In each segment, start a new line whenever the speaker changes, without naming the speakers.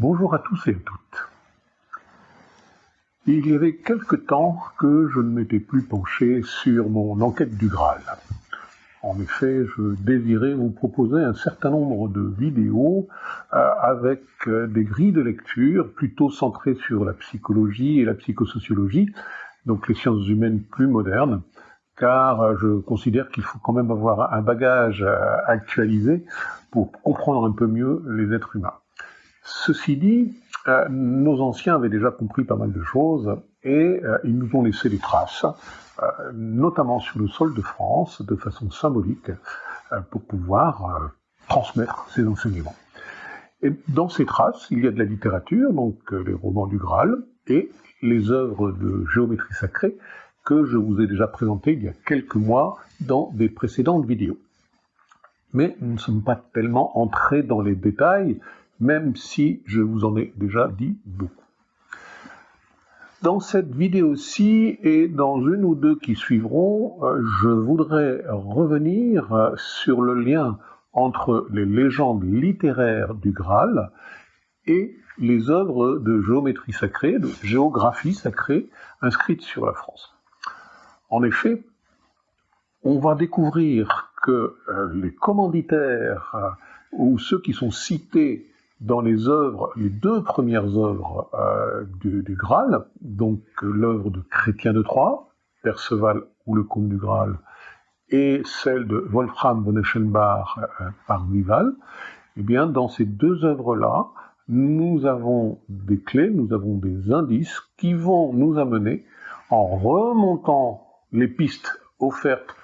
Bonjour à tous et à toutes. Il y avait quelque temps que je ne m'étais plus penché sur mon enquête du Graal. En effet, je désirais vous proposer un certain nombre de vidéos euh, avec euh, des grilles de lecture plutôt centrées sur la psychologie et la psychosociologie, donc les sciences humaines plus modernes, car euh, je considère qu'il faut quand même avoir un bagage actualisé pour comprendre un peu mieux les êtres humains. Ceci dit, euh, nos anciens avaient déjà compris pas mal de choses et euh, ils nous ont laissé des traces, euh, notamment sur le sol de France, de façon symbolique, pour pouvoir transmettre ces enseignements. Et dans ces traces, il y a de la littérature, donc les romans du Graal, et les œuvres de géométrie sacrée que je vous ai déjà présentées il y a quelques mois dans des précédentes vidéos. Mais nous ne sommes pas tellement entrés dans les détails, même si je vous en ai déjà dit beaucoup. Dans cette vidéo-ci et dans une ou deux qui suivront, euh, je voudrais revenir sur le lien entre les légendes littéraires du Graal et les œuvres de géométrie sacrée, de géographie sacrée inscrites sur la France. En effet, on va découvrir que euh, les commanditaires euh, ou ceux qui sont cités dans les œuvres, les deux premières œuvres euh, du, Graal, donc l'œuvre de Chrétien de Troyes, Perceval ou le Comte du Graal, et celle de Wolfram von Eschenbach euh, par Vival, eh bien, dans ces deux œuvres-là, nous avons des clés, nous avons des indices qui vont nous amener, en remontant les pistes offertes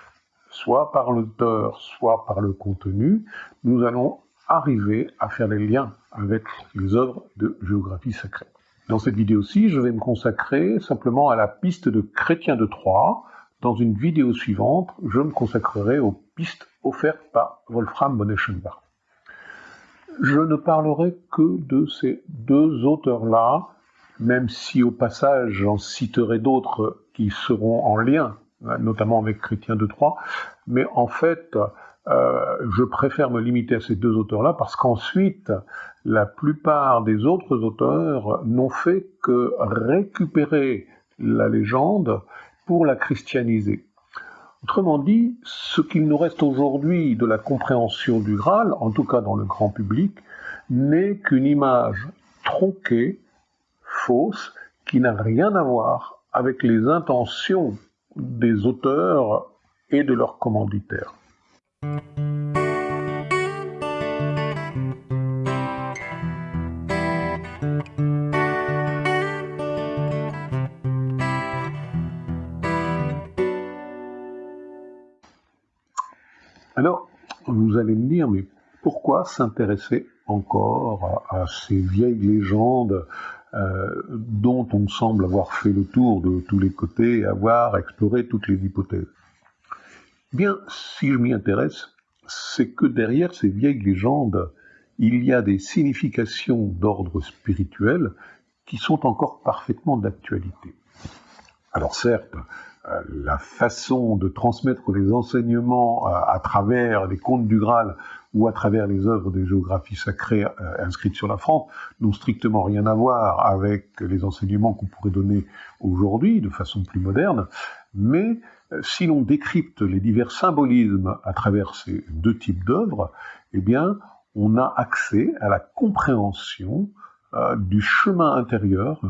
soit par l'auteur, soit par le contenu, nous allons arriver à faire des liens avec les œuvres de géographie sacrée. Dans cette vidéo-ci, je vais me consacrer simplement à la piste de Chrétien de Troyes. Dans une vidéo suivante, je me consacrerai aux pistes offertes par Wolfram von. Je ne parlerai que de ces deux auteurs-là, même si au passage j'en citerai d'autres qui seront en lien, notamment avec Chrétien de Troyes, mais en fait, euh, je préfère me limiter à ces deux auteurs-là parce qu'ensuite, la plupart des autres auteurs n'ont fait que récupérer la légende pour la christianiser. Autrement dit, ce qu'il nous reste aujourd'hui de la compréhension du Graal, en tout cas dans le grand public, n'est qu'une image tronquée, fausse, qui n'a rien à voir avec les intentions des auteurs et de leurs commanditaires. Alors, vous allez me dire, mais pourquoi s'intéresser encore à, ces vieilles légendes euh, dont on semble avoir fait le tour de tous les côtés, avoir exploré toutes les hypothèses? Bien, si je m'y intéresse, c'est que derrière ces vieilles légendes, il y a des significations d'ordre spirituel qui sont encore parfaitement d'actualité. Alors certes, euh, la façon de transmettre les enseignements euh, à travers les contes du Graal ou à travers les œuvres de géographie sacrée euh, inscrites sur la France n'ont strictement rien à voir avec les enseignements qu'on pourrait donner aujourd'hui de façon plus moderne, mais si l'on décrypte les divers symbolismes à travers ces deux types d'œuvres, eh on a accès à la compréhension euh, du chemin intérieur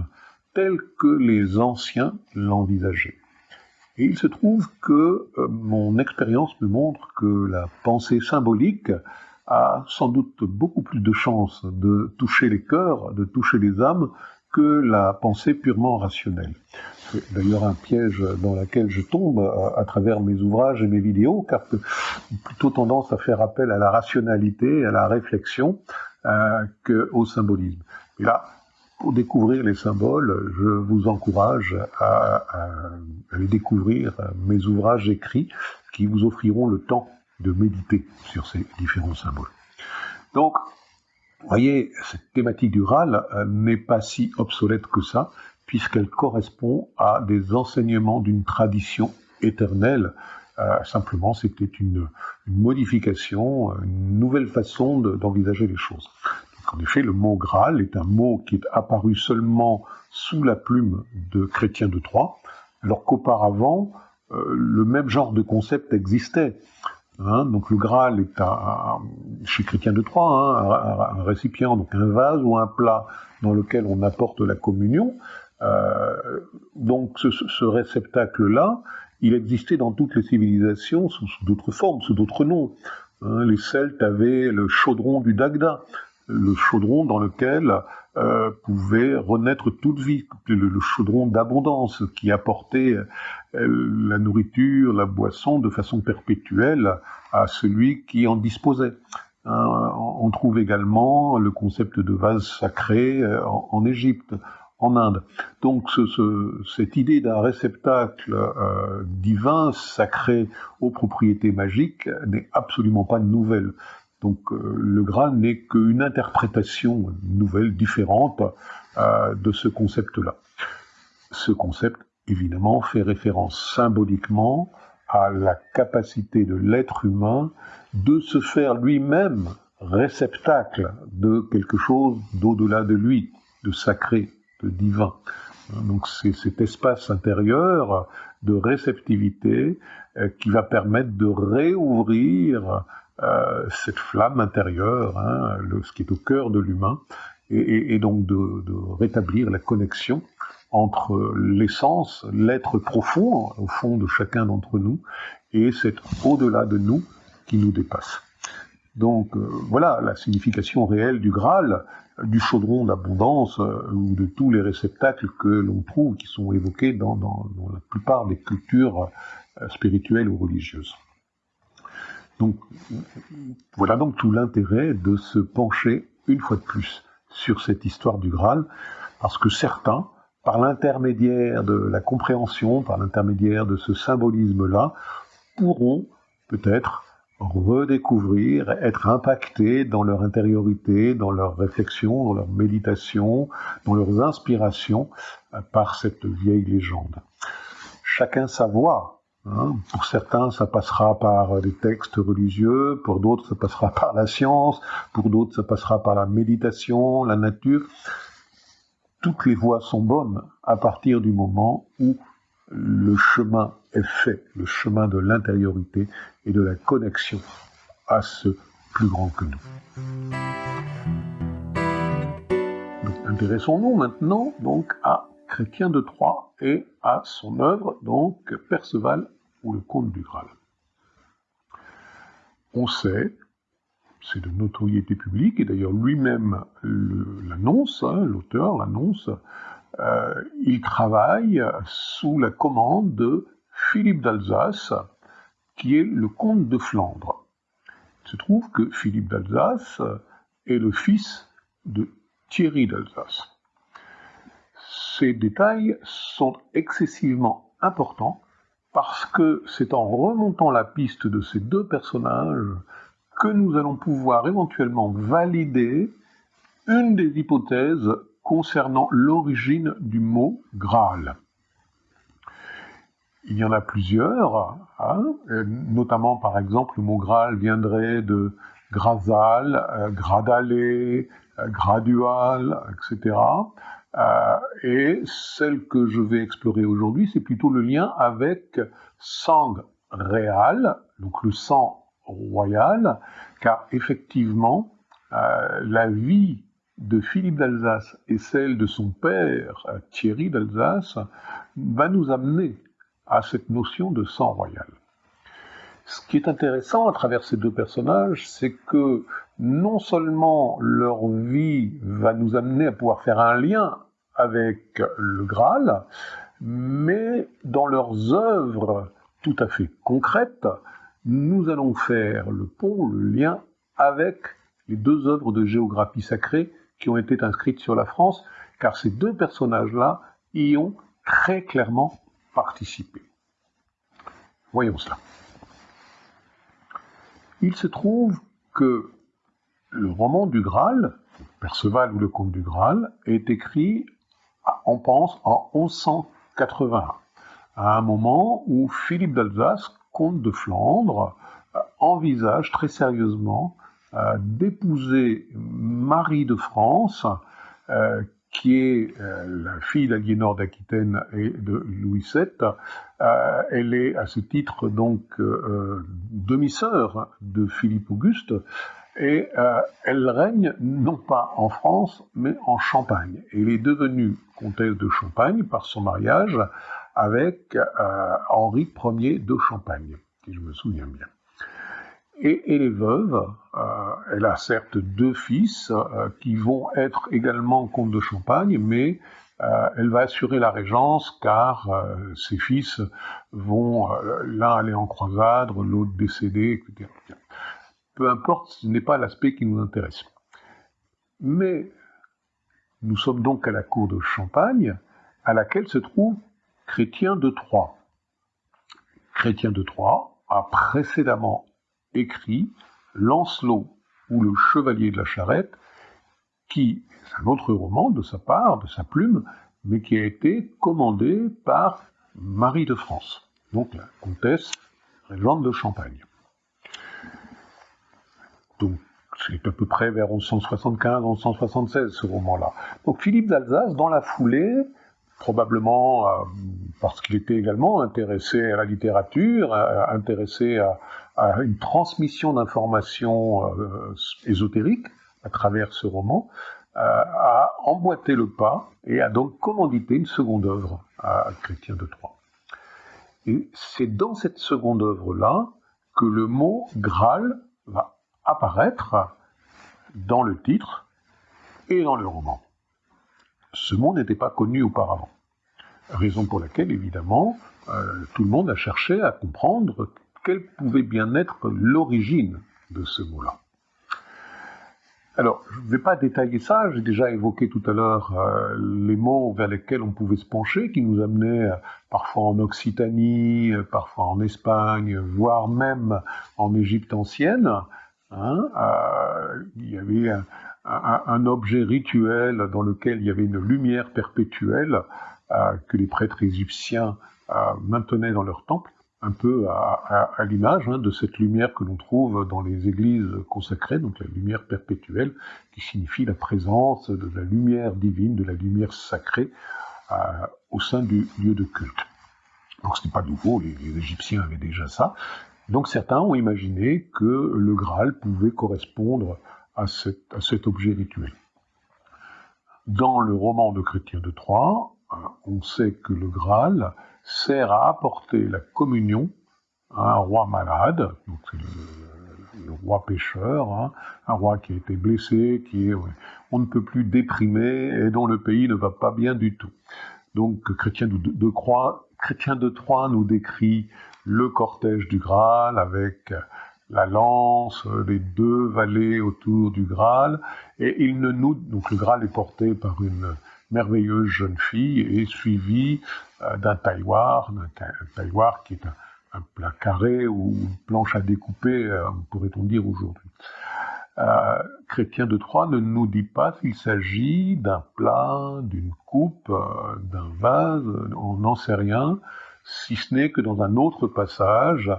tel que les anciens l'envisageaient. Et il se trouve que euh, mon expérience me montre que la pensée symbolique a sans doute beaucoup plus de chances de toucher les cœurs, de toucher les âmes, que la pensée purement rationnelle. C'est d'ailleurs un piège dans lequel je tombe à, travers mes ouvrages et mes vidéos, car j'ai plutôt tendance à faire appel à la rationalité, à la réflexion, euh, qu'au symbolisme. Et là, pour découvrir les symboles, je vous encourage à, à, découvrir mes ouvrages écrits qui vous offriront le temps de méditer sur ces différents symboles. Donc, vous voyez, cette thématique du RAL euh, n'est pas si obsolète que ça, puisqu'elle correspond à des enseignements d'une tradition éternelle. Euh, simplement, c'était une, modification, une nouvelle façon d'envisager les choses. En effet, le mot Graal est un mot qui est apparu seulement sous la plume de Chrétien de Troyes, alors qu'auparavant, euh, le même genre de concept existait. Hein. donc le Graal est un, chez Chrétien de Troyes hein, un, récipient, donc un vase ou un plat dans lequel on apporte la communion. Euh, donc ce, réceptacle-là, il existait dans toutes les civilisations sous, d'autres formes, sous d'autres noms. Hein. les Celtes avaient le chaudron du Dagda, le chaudron dans lequel euh, pouvait renaître toute vie, le, chaudron d'abondance qui apportait euh, la nourriture, la boisson de façon perpétuelle à celui qui en disposait. Hein, on trouve également le concept de vase sacré en, Égypte, Donc cette idée d'un réceptacle divin, sacré aux propriétés magiques, n'est absolument pas nouvelle. Donc euh, le Graal n'est qu'une interprétation nouvelle, différente euh, de ce concept-là. Ce concept, évidemment, fait référence symboliquement à la capacité de l'être humain de se faire lui-même réceptacle de quelque chose d'au-delà de lui, de sacré, divin. Donc c'est cet espace intérieur de réceptivité euh, qui va permettre de réouvrir euh, cette flamme intérieure, hein, ce qui est au cœur de l'humain, et, donc de, rétablir la connexion entre l'essence, l'être profond au fond de chacun d'entre nous, et cet au-delà de nous qui nous dépasse. Donc euh, voilà la signification réelle du Graal, du chaudron d'abondance euh, ou de tous les réceptacles que l'on trouve qui sont évoqués dans, dans, la plupart des cultures spirituelles ou religieuses. Donc voilà donc tout l'intérêt de se pencher une fois de plus sur cette histoire du Graal, parce que certains, par l'intermédiaire de la compréhension, par l'intermédiaire de ce symbolisme-là, pourront peut-être redécouvrir, être impactés dans leur intériorité, dans leur réflexion, dans leur méditation, dans leurs inspirations euh, par cette vieille légende. Chacun sa voix, Hein, pour certains, ça passera par des textes religieux, pour d'autres, ça passera par la science, pour d'autres, ça passera par la méditation, la nature. Toutes les voies sont bonnes à partir du moment où le chemin fait, le chemin de l'intériorité et de la connexion à ce plus grand que nous. intéressons-nous maintenant donc à Chrétien de Troyes et à son œuvre, donc Perceval ou le Comte du Graal. On sait, c'est de notoriété publique, et d'ailleurs lui-même l'annonce, hein, l'auteur l'annonce, euh, il travaille sous la commande de Philippe d'Alsace, qui est le comte de Flandre. Il se trouve que Philippe d'Alsace est le fils de Thierry d'Alsace. Ces détails sont excessivement importants parce que c'est en remontant la piste de ces deux personnages que nous allons pouvoir éventuellement valider une des hypothèses concernant l'origine du mot Graal. Il y en a plusieurs, hein, notamment par exemple le mot Graal viendrait de Grasal, euh, Gradalé, euh, Gradual, etc. Euh, et celle que je vais explorer aujourd'hui, c'est plutôt le lien avec sang réal, donc le sang royal, car effectivement, euh, la vie de Philippe d'Alsace et celle de son père, euh, Thierry d'Alsace, va nous amener à cette notion de sang royal. Ce qui est intéressant à travers ces deux personnages, c'est que non seulement leur vie va nous amener à pouvoir faire un lien avec le Graal, mais dans leurs œuvres tout à fait concrètes, nous allons faire le pont, le lien avec les deux œuvres de géographie sacrée qui ont été inscrites sur la France, car ces deux personnages-là y ont très clairement participé. Voyons cela. Il se trouve que le roman du Graal, Perceval ou le Comte du Graal, est écrit on pense en 1181, à un moment où Philippe d'Alsace, comte de Flandre, euh, envisage très sérieusement d'épouser Marie de France, qui est la fille d'Aliénor d'Aquitaine et de Louis VII. elle est à ce titre donc demi-sœur de Philippe Auguste et euh, elle règne non pas en France, mais en Champagne. Elle est devenue comtesse de Champagne par son mariage avec euh, Henri Ier de Champagne, si je me souviens bien. Et elle est veuve, euh, elle a certes deux fils qui vont être également comtes de Champagne, mais elle va assurer la régence car ses fils vont l'un aller en croisade, l'autre décéder, etc peu importe, ce n'est pas l'aspect qui nous intéresse. Mais nous sommes donc à la cour de Champagne, à laquelle se trouve Chrétien de Troyes. Chrétien de Troyes a précédemment écrit Lancelot ou le Chevalier de la Charrette, qui est un autre roman de sa part, de sa plume, mais qui a été commandé par Marie de France, donc la comtesse régente de Champagne. Donc, c'est à peu près vers 1175-1176, ce roman-là. Donc, Philippe d'Alsace, dans la foulée, probablement euh, parce qu'il était également intéressé à la littérature, intéressé à, une transmission d'informations euh, ésotériques à travers ce roman, euh, a emboîté le pas et a donc commandité une seconde œuvre à Chrétien de Troyes. Et c'est dans cette seconde œuvre-là que le mot Graal va apparaître dans le titre et dans le roman. Ce mot n'était pas connu auparavant. Raison pour laquelle, évidemment, euh, tout le monde a cherché à comprendre quelle pouvait bien être l'origine de ce mot-là. Alors, je ne vais pas détailler ça, j'ai déjà évoqué tout à l'heure euh, les mots vers lesquels on pouvait se pencher, qui nous amenaient euh, parfois en Occitanie, parfois en Espagne, voire même en Égypte ancienne. Hein, il y avait un, objet rituel dans lequel il y avait une lumière perpétuelle euh, que les prêtres égyptiens euh, maintenaient dans leur temple, un peu à, l'image hein, de cette lumière que l'on trouve dans les églises consacrées, donc la lumière perpétuelle, qui signifie la présence de la lumière divine, de la lumière sacrée au sein du lieu de culte. Donc ce n'est pas nouveau, les Égyptiens avaient déjà ça, donc certains ont imaginé que le Graal pouvait correspondre à cet, objet rituel. Dans le roman de Chrétien de Troyes, euh, on sait que le Graal sert à apporter la communion à un roi malade, donc le, roi pécheur, hein, un roi qui a été blessé, qui est on ne peut plus déprimé et dont le pays ne va pas bien du tout. Donc Chrétien de, de, Chrétien de Troyes nous décrit le cortège du Graal avec la lance, les deux valets autour du Graal, et il ne nous, donc le Graal est porté par une merveilleuse jeune fille et suivi euh, d'un tailloir, d'un tailloir qui est un, plat carré ou une planche à découper, euh, pourrait-on dire aujourd'hui. Euh, Chrétien de Troyes ne nous dit pas s'il s'agit d'un plat, d'une coupe, d'un vase, on n'en sait rien si ce n'est que dans un autre passage,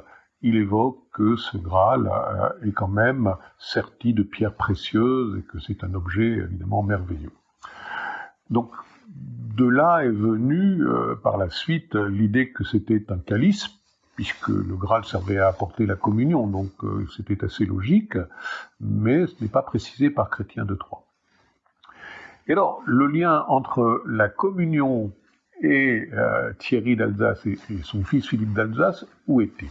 il évoque que ce Graal euh, est quand même serti de pierres précieuses et que c'est un objet évidemment merveilleux. Donc, de là est venue euh, par la suite l'idée que c'était un calice, puisque le Graal servait à apporter la communion, donc euh, c'était assez logique, mais ce n'est pas précisé par Chrétien de Troyes. Et alors, le lien entre la communion et Thierry d'Alsace et, son fils Philippe d'Alsace, où est-il?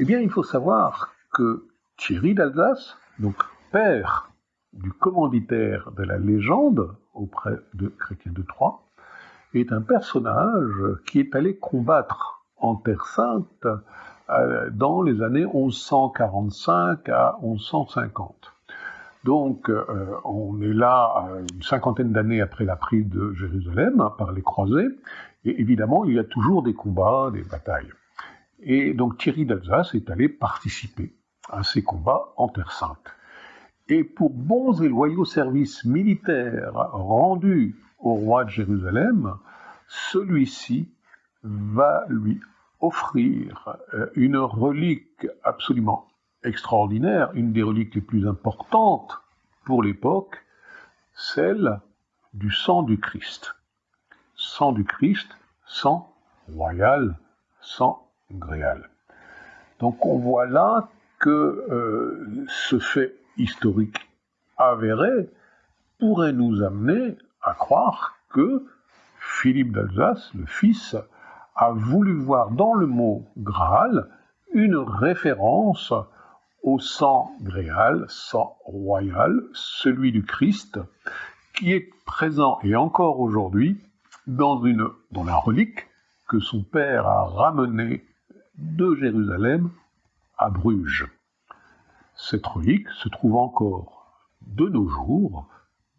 Eh bien, il faut savoir que Thierry d'Alsace, donc père du commanditaire de la légende auprès de Chrétien de Troyes, est un personnage qui est allé combattre en Terre Sainte euh, dans les années 1145 à 1150. Donc, euh, on est là une cinquantaine d'années après la prise de Jérusalem hein, par les croisés, et évidemment, il y a toujours des combats, des batailles. Et donc Thierry d'Alsace est allé participer à ces combats en Terre Sainte. Et pour bons et loyaux services militaires rendus au roi de Jérusalem, celui-ci va lui offrir euh, une relique absolument extraordinaire, une des reliques les plus importantes pour l'époque, celle du sang du Christ. Sang du Christ, sang royal, sang Donc on voit là que euh, ce fait historique avéré pourrait nous amener à croire que Philippe d'Alsace, le fils, a voulu voir dans le mot Graal une référence au sang gréal, sang royal, celui du Christ, qui est présent et encore aujourd'hui dans, dans la relique que son père a ramenée de Jérusalem à Bruges. Cette relique se trouve encore de nos jours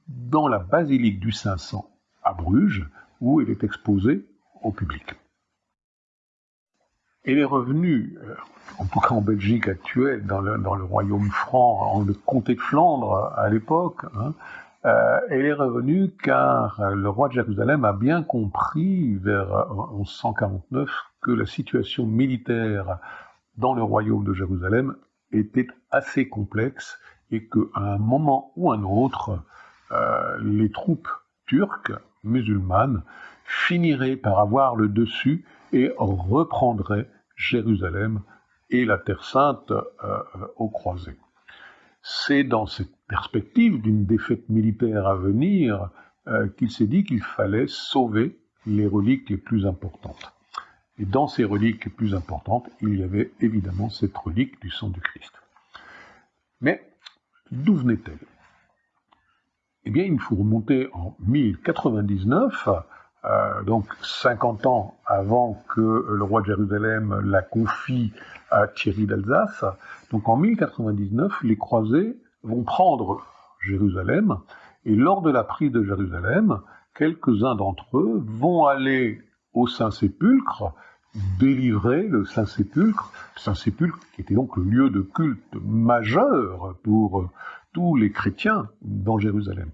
dans la basilique du Saint-Sang à Bruges, où elle est exposée au public. Elle est revenue, euh, en tout cas en Belgique actuelle, dans le, royaume franc, en le comté de Flandre à l'époque, hein, euh, elle est revenue car le roi de Jérusalem a bien compris vers 1149 que la situation militaire dans le royaume de Jérusalem était assez complexe et qu'à un moment ou un autre, euh, les troupes turques, musulmanes, finiraient par avoir le dessus et reprendraient Jérusalem et la Terre sainte euh, au croisé. C'est dans cette perspective d'une défaite militaire à venir euh, qu'il s'est dit qu'il fallait sauver les reliques les plus importantes. Et dans ces reliques plus importantes, il y avait évidemment cette relique du sang du Christ. Mais d'où venait-elle? Eh bien, il faut remonter en 1099, euh, donc 50 ans avant que le roi de Jérusalem la confie à Thierry d'Alsace. Donc en 1099, les croisés vont prendre Jérusalem, et lors de la prise de Jérusalem, quelques-uns d'entre eux vont aller au Saint-Sépulcre, délivrer le Saint-Sépulcre, Saint-Sépulcre qui était donc le lieu de culte majeur pour tous les chrétiens dans Jérusalem.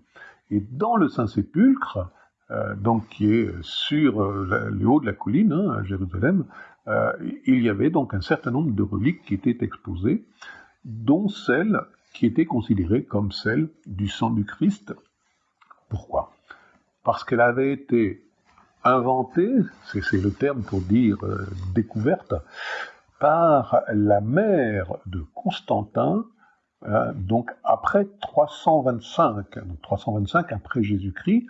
Et dans le Saint-Sépulcre, euh, donc qui est sur euh, le haut de la colline hein, à Jérusalem, euh, il y avait donc un certain nombre de reliques qui étaient exposées, dont celle qui était considérée comme celle du sang du Christ. Pourquoi? Parce qu'elle avait été inventée, c'est le terme pour dire découverte, par la mère de Constantin, donc après 325, donc 325 après Jésus-Christ,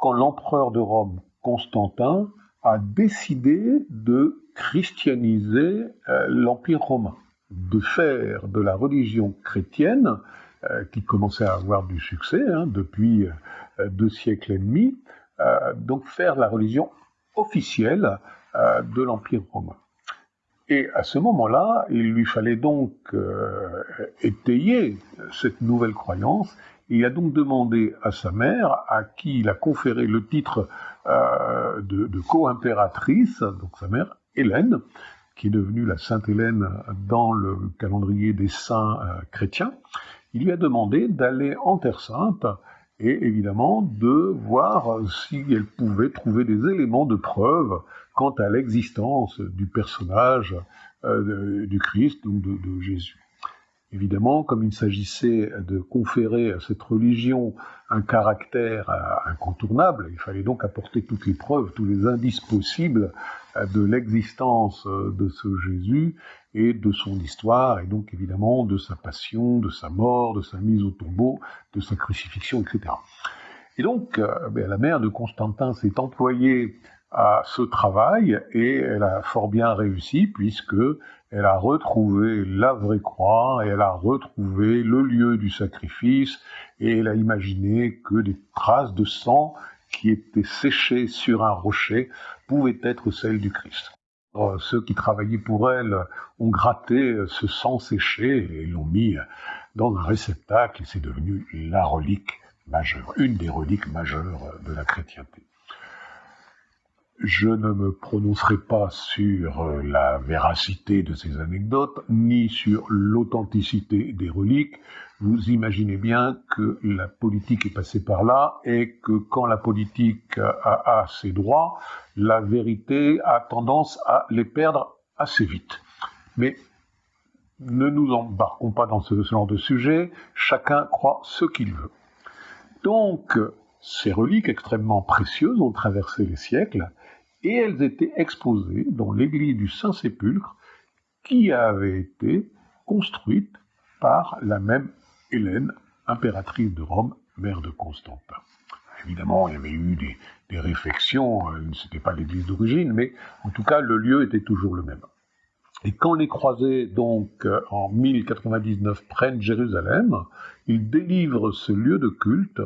quand l'empereur de Rome, Constantin, a décidé de christianiser euh, l'Empire romain, de faire de la religion chrétienne, euh, qui commençait à avoir du succès hein, depuis euh, deux siècles et demi, donc faire la religion officielle de l'Empire romain. Et à ce moment-là, il lui fallait donc étayer cette nouvelle croyance il a donc demandé à sa mère, à qui il a conféré le titre euh, de, co-impératrice, donc sa mère Hélène, qui est devenue la Sainte Hélène dans le calendrier des saints euh, chrétiens, il lui a demandé d'aller en Terre Sainte et évidemment de voir si elle pouvait trouver des éléments de preuve quant à l'existence du personnage euh, du Christ, donc de Jésus. Évidemment, comme il s'agissait de conférer à cette religion un caractère euh, incontournable, il fallait donc apporter toutes les preuves, tous les indices possibles euh, de l'existence de ce Jésus et de son histoire, et donc évidemment de sa passion, de sa mort, de sa mise au tombeau, de sa crucifixion, etc. Et donc, ben, la mère de Constantin s'est employée à ce travail et elle a fort bien réussi puisque elle a retrouvé la vraie croix et elle a retrouvé le lieu du sacrifice et elle a imaginé que des traces de sang qui étaient séchées sur un rocher pouvaient être celles du Christ. Ceux qui travaillaient pour elle ont gratté ce sang séché et l'ont mis dans un réceptacle et c'est devenu la relique majeure, une des reliques majeures de la chrétienté. Je ne me prononcerai pas sur euh, la véracité de ces anecdotes, ni sur l'authenticité des reliques. Vous imaginez bien que la politique est passée par là et que quand la politique a, ses droits, la vérité a tendance à les perdre assez vite. Mais ne nous embarquons pas dans ce genre de sujet, chacun croit ce qu'il veut. Donc, ces reliques extrêmement précieuses ont traversé les siècles et elles étaient exposées dans l'église du Saint-Sépulcre qui avait été construite par la même Hélène, impératrice de Rome, mère de Constantin. Évidemment, il y avait eu des, des réflexions, euh, ce n'était pas l'église d'origine, mais en tout cas, le lieu était toujours le même. Et quand les croisés, donc, euh, en 1099, prennent Jérusalem, ils délivrent ce lieu de culte,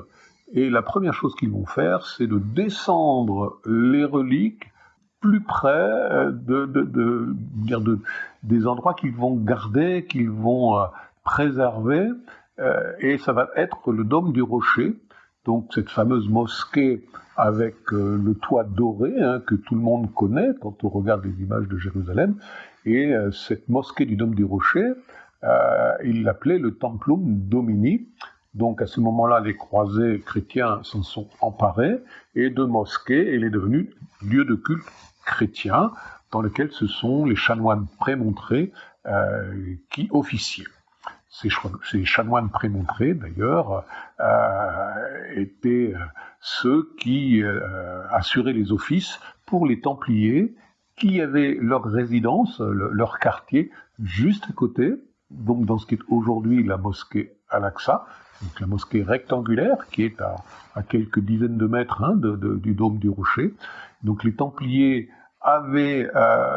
et la première chose qu'ils vont faire, c'est de descendre les reliques plus près euh, de, de, de, des endroits qu'ils vont garder, qu'ils vont préserver, et ça va être le dôme du rocher, donc cette fameuse mosquée avec euh, le toit doré hein, que tout le monde connaît quand on regarde les images de Jérusalem. Et euh, cette mosquée du Dôme du Rocher, euh, il l'appelait le Templum Domini. Donc à ce moment-là, les croisés chrétiens s'en sont emparés et de mosquée, elle est devenue lieu de culte chrétien dans lequel ce sont les chanoines prémontrés qui officiaient. Ces, chanoines prémontrés, d'ailleurs, euh, étaient euh, ceux qui euh, assuraient les offices pour les Templiers, qui avaient leur résidence, leur quartier, juste à côté, donc dans ce qui est aujourd'hui la mosquée Al-Aqsa, donc la mosquée rectangulaire, qui est à, quelques dizaines de mètres hein, du dôme du rocher. Donc les Templiers avaient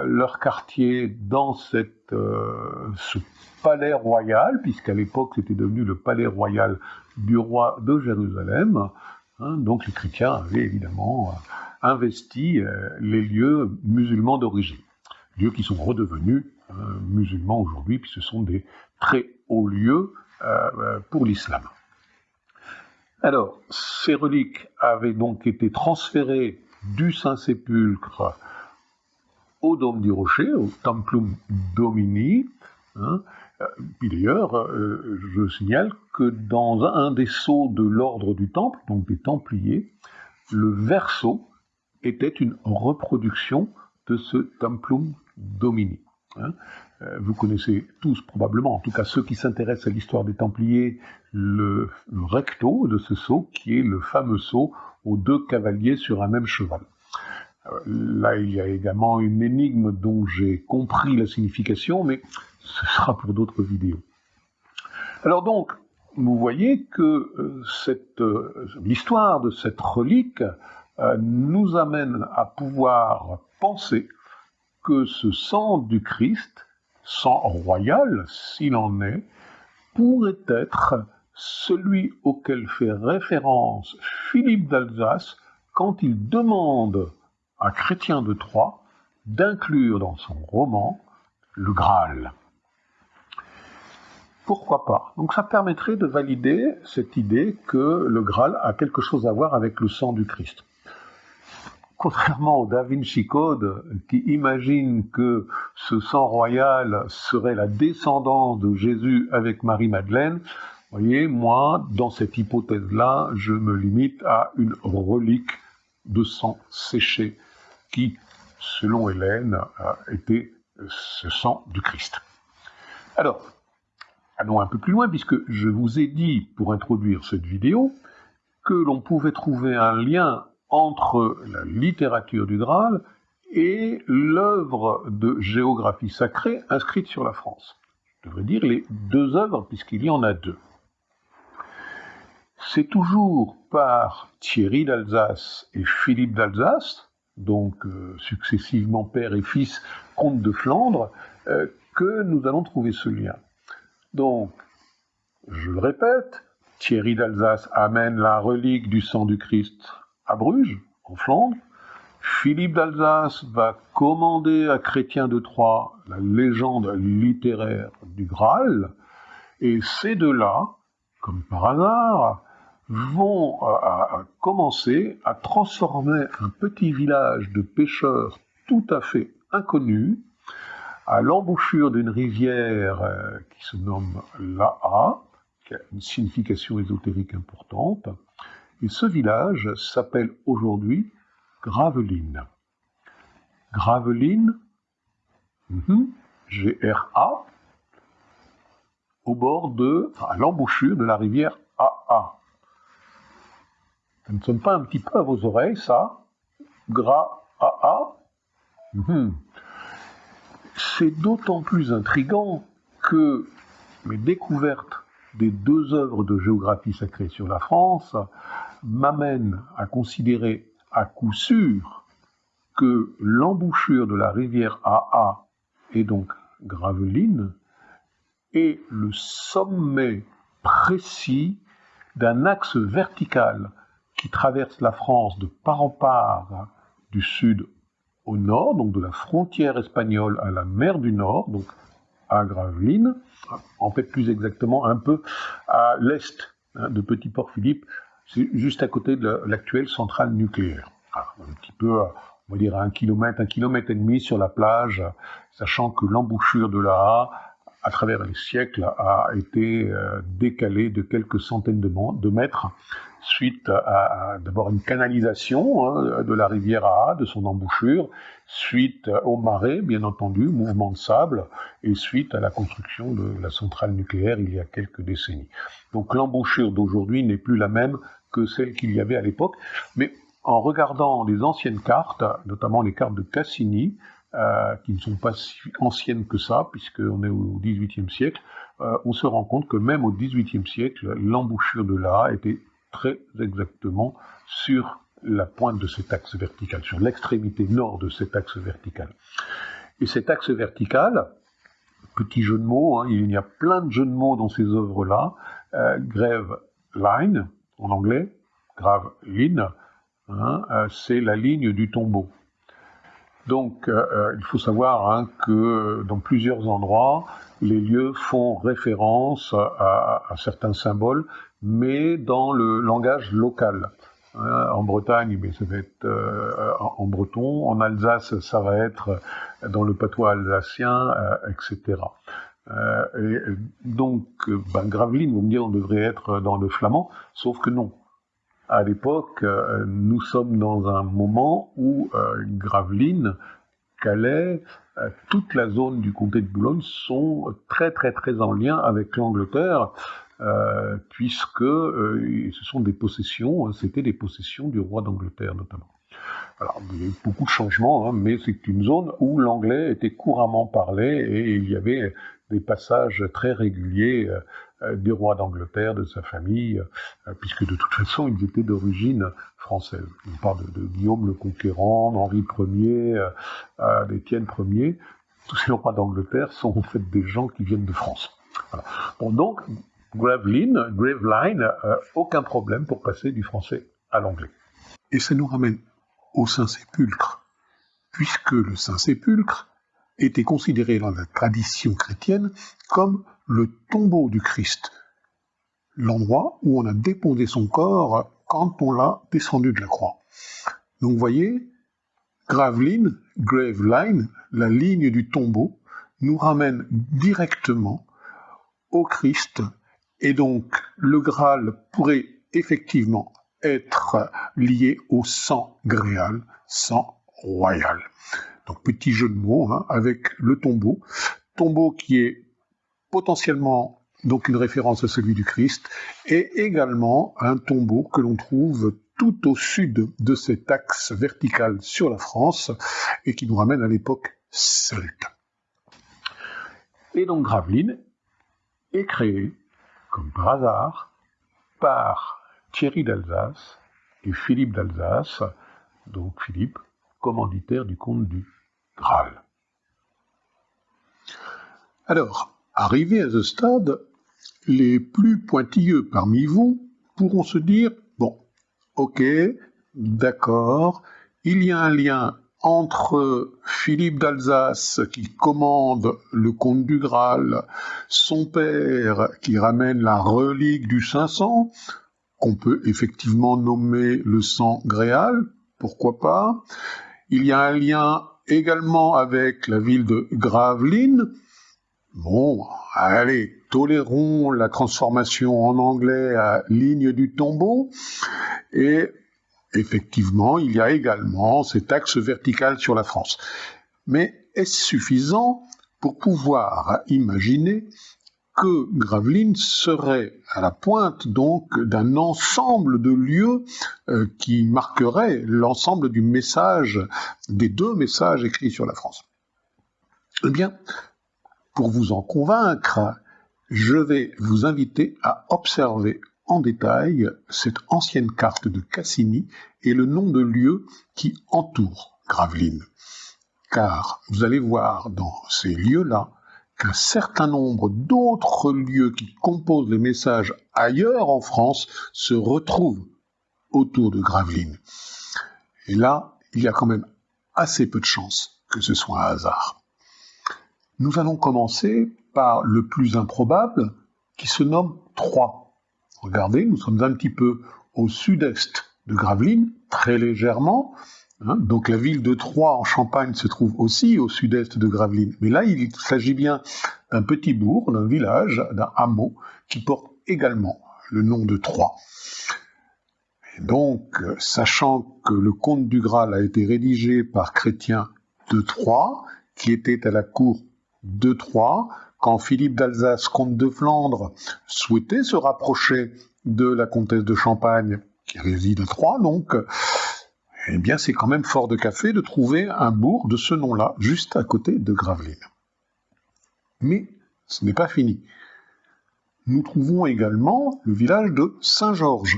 leur quartier dans cette, ce palais royal, puisqu'à l'époque c'était devenu le palais royal du roi de Jérusalem. Hein, donc les chrétiens avaient évidemment euh, investi euh, les lieux musulmans d'origine, lieux qui sont redevenus euh, musulmans aujourd'hui, puis ce sont des très hauts lieux pour l'islam. Alors, ces reliques avaient donc été transférées du Saint-Sépulcre au Dôme du Rocher, au Templum Domini, hein, euh, d'ailleurs, euh, je signale que dans un des sceaux de l'ordre du Temple, donc des Templiers, le verso était une reproduction de ce Templum Domini. Hein. Euh, vous connaissez tous probablement, en tout cas ceux qui s'intéressent à l'histoire des Templiers, le, recto de ce sceau, qui est le fameux sceau aux deux cavaliers sur un même cheval. Là, il y a également une énigme dont j'ai compris la signification, mais ce sera pour d'autres vidéos. Alors donc, vous voyez que euh, euh, l'histoire de cette relique euh, nous amène à pouvoir penser que ce sang du Christ, sang royal s'il en est, pourrait être celui auquel fait référence Philippe d'Alsace quand il demande à Chrétien de Troyes d'inclure dans son roman le Graal pourquoi pas? Donc ça permettrait de valider cette idée que le Graal a quelque chose à voir avec le sang du Christ. Contrairement au Da Vinci Code, qui imagine que ce sang royal serait la descendance de Jésus avec Marie-Madeleine, voyez, moi, dans cette hypothèse-là, je me limite à une relique de sang séché qui, selon Hélène, était ce sang du Christ. Alors, allons un peu plus loin, puisque je vous ai dit, pour introduire cette vidéo, que l'on pouvait trouver un lien entre la littérature du Graal et l'œuvre de géographie sacrée inscrite sur la France. Je devrais dire les deux œuvres, puisqu'il y en a deux. C'est toujours par Thierry d'Alsace et Philippe d'Alsace, donc euh, successivement père et fils, comte de Flandre, euh, que nous allons trouver ce lien. Donc, je le répète, Thierry d'Alsace amène la relique du sang du Christ Bruges, en Flandre. Philippe d'Alsace va commander à Chrétien de Troyes la légende littéraire du Graal. Et ces deux-là, comme par hasard, vont euh, commencer à transformer un petit village de pêcheurs tout à fait inconnu à l'embouchure d'une rivière euh, qui se nomme Laa, qui a une signification ésotérique importante. Et ce village s'appelle aujourd'hui Graveline. Graveline, mhm, G-R-A, au bord de, à l'embouchure de la rivière AA. Ça ne sonne pas un petit peu à vos oreilles, ça Gras AA mhm. C'est d'autant plus intrigant que mes découvertes des deux œuvres de géographie sacrée sur la France m'amènent à considérer à coup sûr que l'embouchure de la rivière AA est donc Graveline est le sommet précis d'un axe vertical qui traverse la France de part en part du sud au nord, donc de la frontière espagnole à la mer du Nord, donc à Gravelines, en fait plus exactement un peu à l'est hein, de Petit-Port-Philippe, juste à côté de l'actuelle centrale nucléaire. un petit peu, on va dire à un kilomètre, un kilomètre et demi sur la plage, sachant que l'embouchure de la A à travers les siècles, a été euh, décalé de quelques centaines de, mètres suite à, d'abord une canalisation hein, de la rivière A, de son embouchure, suite au marais, bien entendu, mouvement de sable, et suite à la construction de la centrale nucléaire il y a quelques décennies. Donc l'embouchure d'aujourd'hui n'est plus la même que celle qu'il y avait à l'époque, mais en regardant les anciennes cartes, notamment les cartes de Cassini, euh, qui ne sont pas si anciennes que ça, puisqu'on est au XVIIIe siècle, euh, on se rend compte que même au XVIIIe siècle, l'embouchure de l'A était très exactement sur la pointe de cet axe vertical, sur l'extrémité nord de cet axe vertical. Et cet axe vertical, petit jeu de mots, hein, il y a plein de jeux de mots dans ces œuvres-là, euh, grave line en anglais, grave line, hein, euh, c'est la ligne du tombeau. Donc, euh, euh, il faut savoir hein, que dans plusieurs endroits, les lieux font référence à, certains symboles, mais dans le langage local. Hein, en Bretagne, mais ça va être euh, en breton. En Alsace, ça va être dans le patois alsacien, etc. et donc, ben, Gravelines, vous me dire, on devrait être dans le flamand, sauf que non à l'époque, euh, nous sommes dans un moment où euh, Gravelines, Calais, euh, toute la zone du comté de Boulogne sont très très très en lien avec l'Angleterre, puisque ce sont des possessions, hein, c'était des possessions du roi d'Angleterre notamment. Alors, il y a eu beaucoup de changements, hein, mais c'est une zone où l'anglais était couramment parlé et il y avait des passages très réguliers euh, du roi d'Angleterre, de sa famille, euh, puisque de toute façon ils étaient d'origine française. On parle de, Guillaume le Conquérant, d'Henri Ier, euh, d'Étienne Ier. Tous ces rois d'Angleterre sont en fait des gens qui viennent de France. Bon, donc, Graveline, Graveline, aucun problème pour passer du français à l'anglais. Et ça nous ramène au Saint-Sépulcre, puisque le Saint-Sépulcre était considéré dans la tradition chrétienne comme le tombeau du Christ, l'endroit où on a déposé son corps quand on l'a descendu de la croix. Donc vous voyez, Graveline, Graveline, la ligne du tombeau, nous ramène directement au Christ, et donc le Graal pourrait effectivement être lié au sang gréal, sang royal. Donc petit jeu de mots hein, avec le tombeau, tombeau qui est potentiellement donc une référence à celui du Christ, et également un tombeau que l'on trouve tout au sud de cet axe vertical sur la France, et qui nous ramène à l'époque celte. Et donc Gravelines est créé, comme par par Thierry d'Alsace et Philippe d'Alsace, donc Philippe, commanditaire du comte du Graal. Alors, Arrivés à ce stade, les plus pointilleux parmi vous pourront se dire, bon, ok, d'accord, il y a un lien entre Philippe d'Alsace qui commande le comte du Graal, son père qui ramène la relique du 500, qu'on peut effectivement nommer le sang gréal, pourquoi pas. Il y a un lien également avec la ville de Gravelines, Bon, allez, tolérons la transformation en anglais à ligne du tombeau. Et effectivement, il y a également cet axe vertical sur la France. Mais est-ce suffisant pour pouvoir imaginer que Gravelines serait à la pointe donc d'un ensemble de lieux euh, qui marquerait l'ensemble du message, des deux messages écrits sur la France? Eh bien, pour vous en convaincre, je vais vous inviter à observer détail cette ancienne carte de Cassini et le nom de lieu qui entoure Gravelines. Car vous allez voir dans ces lieux-là qu'un certain nombre d'autres lieux qui composent les messages ailleurs en France se retrouvent autour de Gravelines. Et là, il y a quand même assez peu de chances que ce soit un hasard. Nous allons commencer par le plus improbable, qui se nomme Troyes. Regardez, nous sommes un petit peu au sud-est de Gravelines, très légèrement, Hein, donc la ville de Troyes en Champagne se trouve aussi au sud-est de Gravelines. Mais là, il s'agit bien d'un petit bourg, d'un village, d'un hameau qui porte également le nom de Troyes. Et donc, sachant que le conte du Graal a été rédigé par Chrétien de Troyes, qui était à la cour de Troyes, quand Philippe d'Alsace, comte de Flandre, souhaitait se rapprocher de la comtesse de Champagne, qui réside à Troyes, donc, eh bien c'est quand même fort de café de trouver un bourg de ce nom-là, juste à côté de Gravelines. Mais ce n'est pas fini. Nous trouvons également le village de Saint-Georges.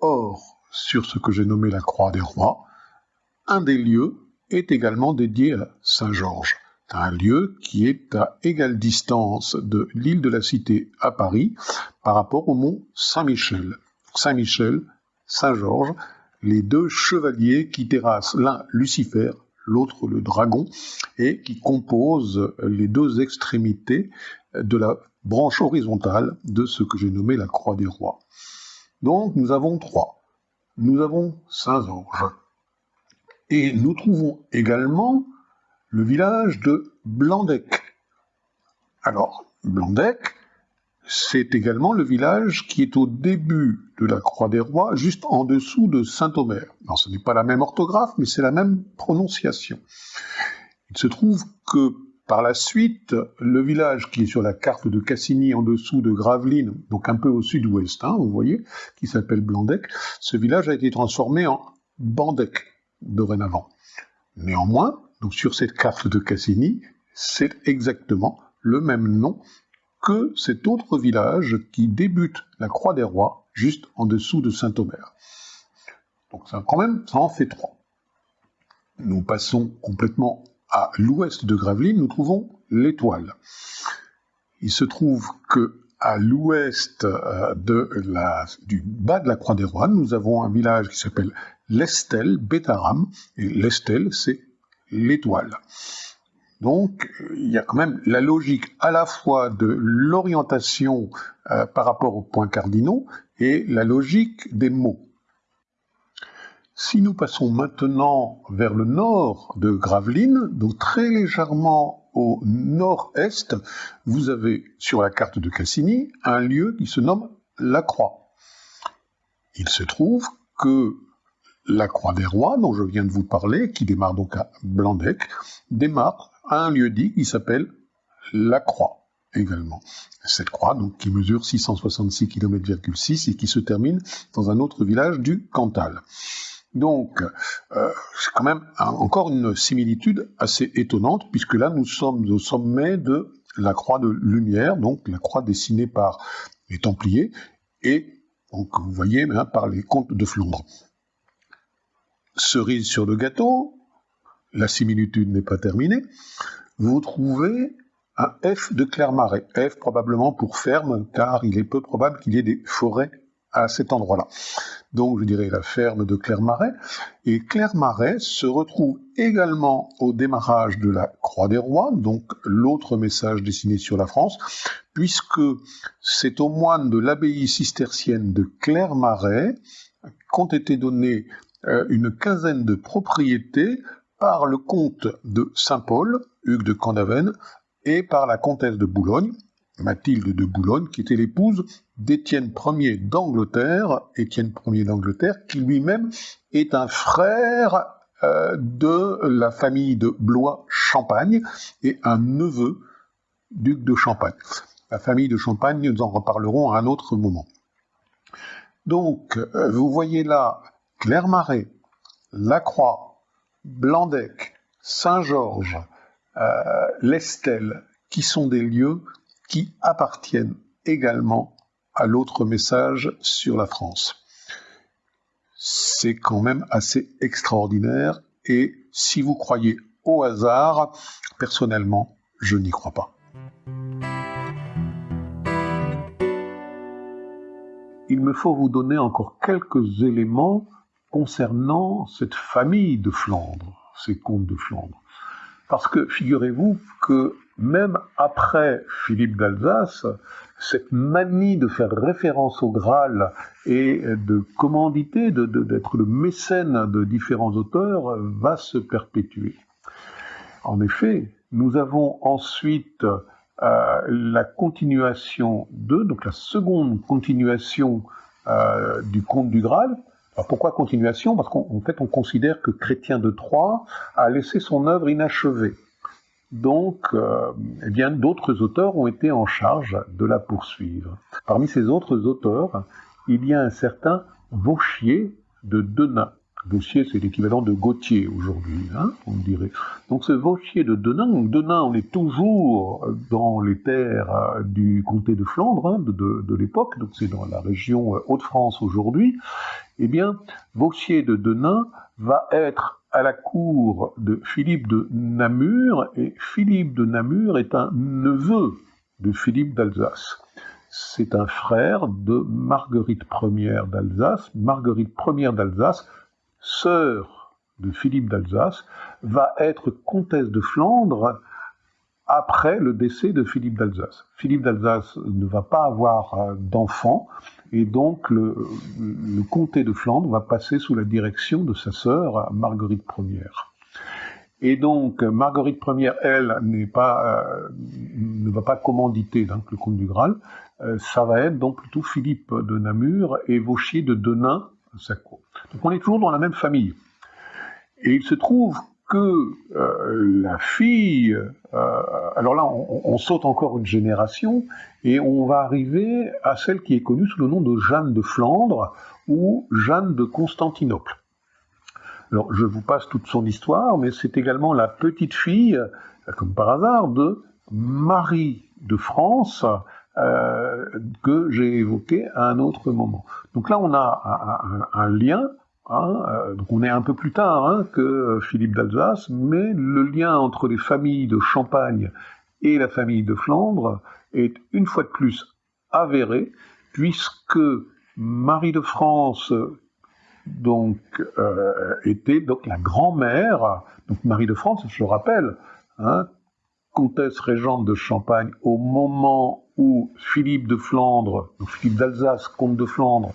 Or, sur ce que j'ai nommé la Croix des Rois, un des lieux est également dédié à Saint-Georges. Un lieu qui est à égale distance de l'île de la Cité à Paris par rapport au mont Saint-Michel. Saint-Michel, Saint-Georges, les deux chevaliers qui terrassent l'un Lucifer, l'autre le dragon, et qui composent les deux extrémités de la branche horizontale de ce que j'ai nommé la croix des rois. Donc nous avons trois. Nous avons Saint-Georges. Et nous trouvons également le village de Blandec. Alors, Blandec, c'est également le village qui est au début de la Croix des Rois, juste en dessous de Saint-Omer. Ce n'est pas la même orthographe, mais c'est la même prononciation. Il se trouve que par la suite, le village qui est sur la carte de Cassini en dessous de Gravelines, donc un peu au sud-ouest, hein, vous voyez, qui s'appelle Blandec, ce village a été transformé en Bandec dorénavant. Néanmoins, donc sur cette carte de Cassini, c'est exactement le même nom que cet autre village qui débute la Croix des Rois, juste en dessous de Saint-Omer. Donc ça, quand même, ça en fait trois. Nous passons complètement à l'ouest de Gravelines, nous trouvons l'Étoile. Il se trouve que à l'ouest euh, du bas de la Croix des Rois, nous avons un village qui s'appelle l'Estel, Bétaram, et l'Estel, c'est l'étoile. Donc, il y a quand même la logique à la fois de l'orientation euh, par rapport aux points cardinaux et la logique des mots. Si nous passons maintenant vers le nord de Gravelines, donc très légèrement au nord-est, vous avez sur la carte de Cassini un lieu qui se nomme La Croix. Il se trouve que la Croix des Rois, dont je viens de vous parler, qui démarre donc à Blandec, démarre à un lieu dit qui s'appelle la Croix également. Cette croix, donc, qui mesure 666 km et qui se termine dans un autre village du Cantal. Donc, euh, c'est quand même encore une similitude assez étonnante, puisque là, nous sommes au sommet de la croix de lumière, donc la croix dessinée par les Templiers, et donc vous voyez hein, par les comtes de Flandre. Cerise sur le gâteau, la similitude n'est pas terminée, vous trouvez un F de Clermarais. F probablement pour ferme, car il est peu probable qu'il y ait des forêts à cet endroit-là. Donc je dirais la ferme de Clermarais. Et Clermarais se retrouve également au démarrage de la Croix des Rois, donc l'autre message dessiné sur la France, puisque c'est aux moines de l'abbaye cistercienne de Clermarais qu'ont été données euh, une quinzaine de propriétés par le comte de Saint-Paul, Hugues de Candaven, et par la comtesse de Boulogne, Mathilde de Boulogne, qui était l'épouse d'Étienne Ier d'Angleterre, Étienne Ier d'Angleterre, qui lui-même est un frère euh, de la famille de Blois-Champagne et un neveu duc de Champagne. la famille de Champagne, nous en reparlerons à un autre moment. Donc, euh, vous voyez là Clermarais, Lacroix, Blandec, Saint-Georges, euh, l'Estelle, qui sont des lieux qui appartiennent également à l'autre message sur la France. C'est quand même assez extraordinaire et si vous croyez au hasard, personnellement, je n'y crois pas. Il me faut vous donner encore quelques éléments concernant cette famille de Flandre, ces comtes de Flandre. Parce que figurez-vous que même après Philippe d'Alsace, cette manie de faire référence au Graal et de commanditer, d'être le mécène de différents auteurs, va se perpétuer. En effet, nous avons ensuite euh, la continuation de, donc la seconde continuation euh, du conte du Graal. Alors pourquoi continuation? Parce qu'en fait, on considère que Chrétien de Troyes a laissé son œuvre inachevée. Donc, euh, eh bien, d'autres auteurs ont été en charge de la poursuivre. Parmi ces autres auteurs, il y a un certain Vauchier de Denain. Vauchier, c'est l'équivalent de Gauthier aujourd'hui, hein, on dirait. Donc ce Vauchier de Denain, Denain, on est toujours dans les terres euh, du comté de Flandre hein, de, de, l'époque, donc c'est dans la région euh, Hauts-de-France aujourd'hui. Eh bien, Vauchier de Denain va être à la cour de Philippe de Namur, et Philippe de Namur est un neveu de Philippe d'Alsace. C'est un frère de Marguerite Ier d'Alsace. Marguerite Ier d'Alsace, sœur de Philippe d'Alsace, va être comtesse de Flandre après le décès de Philippe d'Alsace. Philippe d'Alsace ne va pas avoir euh, d'enfant, et donc le, comté de Flandre va passer sous la direction de sa sœur Marguerite Ier. Et donc Marguerite Ier, elle, euh, ne va pas commanditer donc, le comte du Graal. Euh, ça va être donc plutôt Philippe de Namur et Vauchier de Denain Donc on est toujours dans la même famille. Et il se trouve que euh, la fille, euh, alors là on, saute encore une génération et on va arriver à celle qui est connue sous le nom de Jeanne de Flandre ou Jeanne de Constantinople. Alors je vous passe toute son histoire, mais c'est également la petite fille, comme par hasard, de Marie de France, euh, que j'ai évoqué à un autre moment. Donc là, on a un lien Hein, euh, donc on est un peu plus tard hein, que Philippe d'Alsace, mais le lien entre les familles de Champagne et la famille de Flandre est une fois de plus avéré, puisque Marie de France donc euh, était donc la grand-mère, donc Marie de France, je le rappelle, hein, comtesse régente de Champagne au moment où Philippe de Flandre, Philippe d'Alsace, comte de Flandre,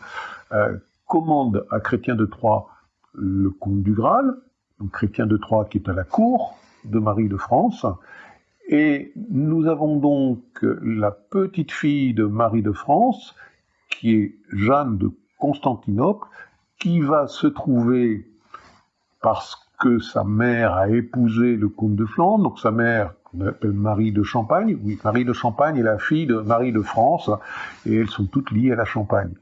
euh, commande à Chrétien de Troyes le comte du Graal, donc Chrétien de Troyes qui est à la cour de Marie de France, et nous avons donc la petite fille de Marie de France, qui est Jeanne de Constantinople, qui va se trouver, parce que sa mère a épousé le comte de Flandre, donc sa mère, Marie de Champagne, oui, Marie de Champagne est la fille de Marie de France, et elles sont toutes liées à la Champagne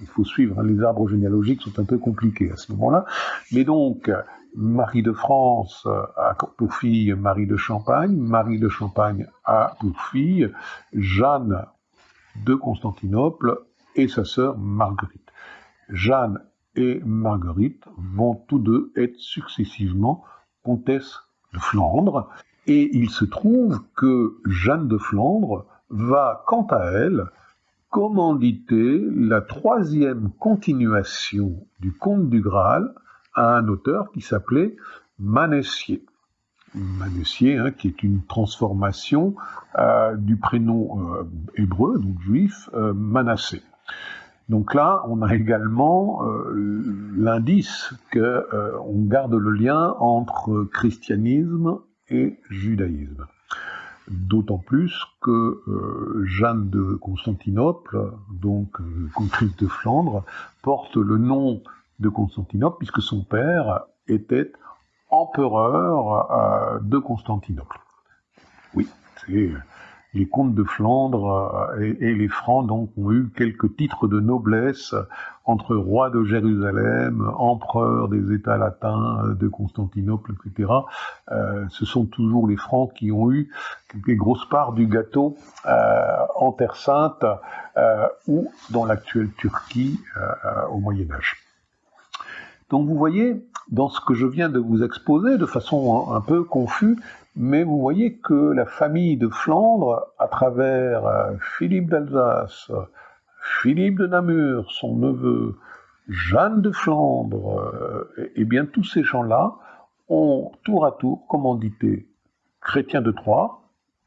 il faut suivre, hein, les arbres généalogiques sont un peu compliqués à ce moment-là. Mais donc, Marie de France a pour fille Marie de Champagne, Marie de Champagne a pour fille Jeanne de Constantinople et sa sœur Marguerite. Jeanne et Marguerite vont tous deux être successivement comtesses de Flandre, et il se trouve que Jeanne de Flandre va, quant à elle, commandité la troisième continuation du Conte du Graal à un auteur qui s'appelait Manessier. Manessier, hein, qui est une transformation euh, du prénom euh, hébreu, donc juif, euh, Manassé. Donc là, on a également l'indice qu'on garde le lien entre christianisme judaïsme. D'autant plus que euh, Jeanne de Constantinople, donc euh, comtesse de Flandre, porte le nom de Constantinople puisque son père était empereur euh, de Constantinople. Oui, c'est les comtes de Flandre euh, et, les Francs donc ont eu quelques titres de noblesse entre roi de Jérusalem, empereur des États latins euh, de Constantinople, etc. Euh, ce sont toujours les Francs qui ont eu les grosses parts du gâteau en Terre Sainte ou dans l'actuelle Turquie au Moyen Âge. Donc vous voyez, dans ce que je viens de vous exposer de façon un peu confuse, mais vous voyez que la famille de Flandre, à travers euh, Philippe d'Alsace, Philippe de Namur, son neveu, Jeanne de Flandre, euh, et bien tous ces gens-là ont tour à tour commandité Chrétien de Troyes,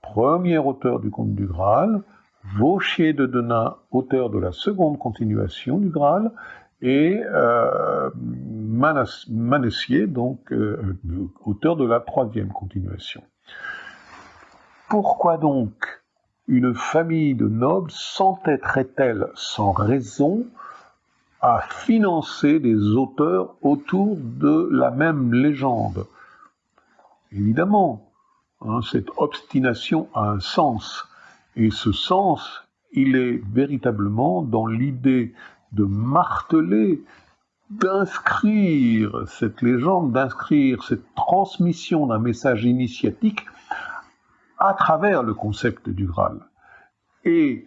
premier auteur du conte du Graal, Vauchier de Denain, auteur de la seconde continuation du Graal, et euh, Manessier, donc euh, auteur de la troisième continuation. Pourquoi donc une famille de nobles s'entêterait-elle sans raison à financer des auteurs autour de la même légende? Évidemment, hein, cette obstination a un sens, et ce sens, il est véritablement dans l'idée de marteler, d'inscrire cette légende, d'inscrire cette transmission d'un message initiatique à travers le concept du Graal. Et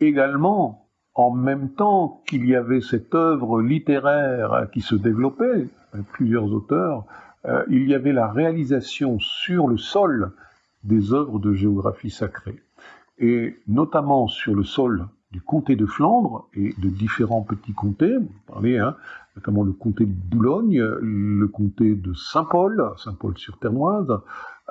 également, en même temps qu'il y avait cette œuvre littéraire qui se développait, plusieurs auteurs, euh, il y avait la réalisation sur le sol des œuvres de géographie sacrée. Et notamment sur le sol du comté de Flandre et de différents petits comtés, parlez, hein, notamment le comté de Boulogne, le comté de Saint-Paul, Saint-Paul-sur-Ternoise,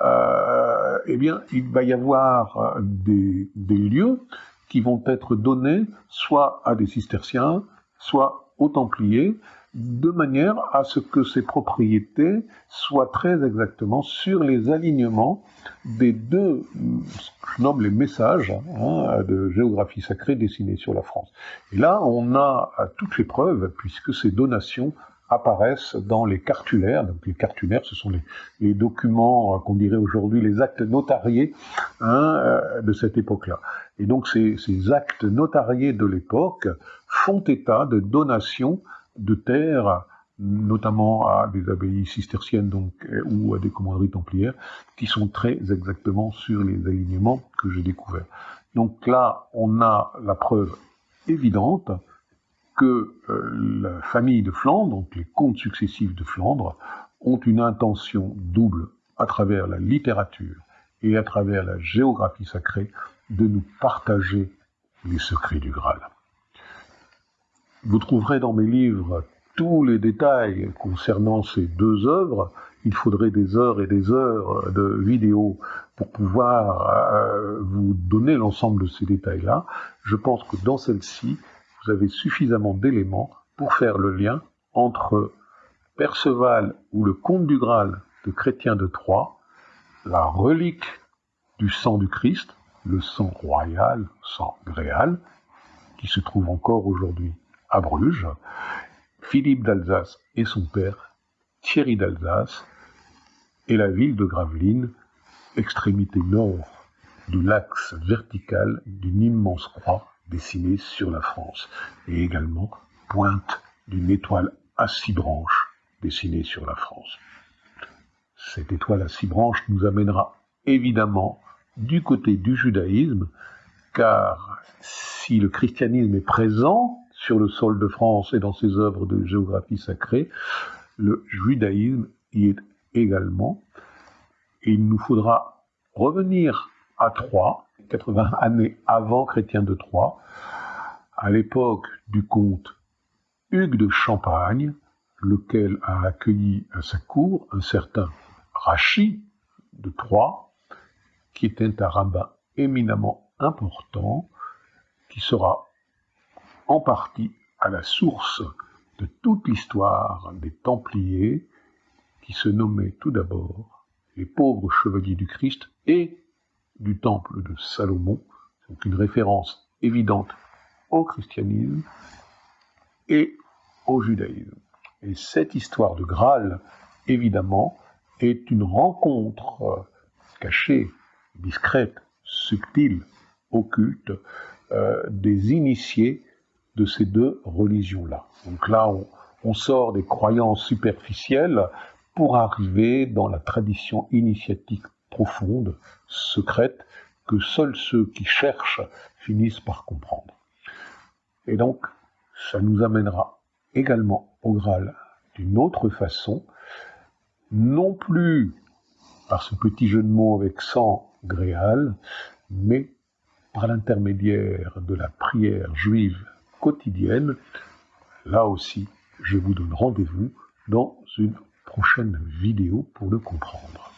euh, eh bien, il va y avoir euh, des, lieux qui vont être donnés soit à des cisterciens, soit aux templiers, de manière à ce que ces propriétés soient très exactement sur les alignements des deux, je nomme les messages hein, de géographie sacrée dessinés sur la France. Et là, on a toutes les preuves, puisque ces donations apparaissent dans les cartulaires. Donc les cartulaires, ce sont les, documents euh, qu'on dirait aujourd'hui les actes notariés hein, euh, de cette époque-là. Et donc ces actes notariés de l'époque font état de donations de terre, notamment à des abbayes cisterciennes donc, euh, ou à des commanderies templières, qui sont très exactement sur les alignements que j'ai découverts. Donc là, on a la preuve évidente que euh, la famille de Flandre, donc les comtes successifs de Flandre, ont une intention double à travers la littérature et à travers la géographie sacrée de nous partager les secrets du Graal. Vous trouverez dans mes livres tous les détails concernant ces deux œuvres. Il faudrait des heures et des heures de vidéos pour pouvoir euh, vous donner l'ensemble de ces détails-là. Je pense que dans celle-ci, vous avez suffisamment d'éléments pour faire le lien entre Perceval ou le comte du Graal de Chrétien de Troyes, la relique du sang du Christ, le sang royal, sang gréal, qui se trouve encore aujourd'hui à Bruges, Philippe d'Alsace et son père, Thierry d'Alsace, et la ville de Gravelines, extrémité nord de l'axe vertical d'une immense croix dessinée sur la France, et également pointe d'une étoile à six branches dessinée sur la France. Cette étoile à six branches nous amènera évidemment du côté du judaïsme, car si le christianisme est présent sur le sol de France et dans ses œuvres de géographie sacrée, le judaïsme y est également. Et il nous faudra revenir à Troyes, 80 années avant Chrétien de Troyes, à l'époque du comte Hugues de Champagne, lequel a accueilli à sa cour un certain Rachid de Troyes, qui était un rabbin éminemment important, qui sera en partie à la source de toute l'histoire des Templiers, qui se nommaient tout d'abord les pauvres chevaliers du Christ et du temple de Salomon, donc une référence évidente au christianisme et au judaïsme. Et cette histoire de Graal, évidemment, est une rencontre cachée, discrète, subtile, occulte, euh, des initiés de ces deux religions-là. Donc là, on, sort des croyances superficielles pour arriver dans la tradition initiatique profonde, secrète, que seuls ceux qui cherchent finissent par comprendre. Et donc, ça nous amènera également au Graal d'une autre façon, non plus par ce petit jeu de mots avec sang gréal, mais par l'intermédiaire de la prière juive quotidienne. Là aussi, je vous donne rendez-vous dans une prochaine vidéo pour le comprendre.